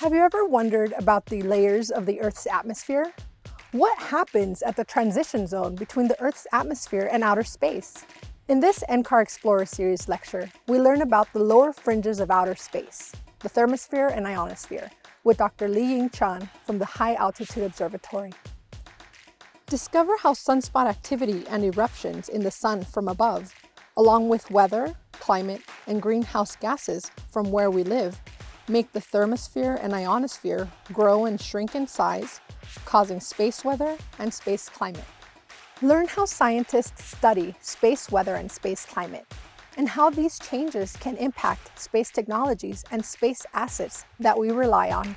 Have you ever wondered about the layers of the Earth's atmosphere? What happens at the transition zone between the Earth's atmosphere and outer space? In this NCAR Explorer Series lecture, we learn about the lower fringes of outer space, the thermosphere and ionosphere, with Dr. Liying Qian from the High Altitude Observatory. Discover how sunspot activity and eruptions in the sun from above, along with weather, climate, and greenhouse gases from where we live, make the thermosphere and ionosphere grow and shrink in size, causing space weather and space climate. Learn how scientists study space weather and space climate, and how these changes can impact space technologies and space assets that we rely on.